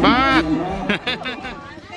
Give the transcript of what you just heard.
Maat!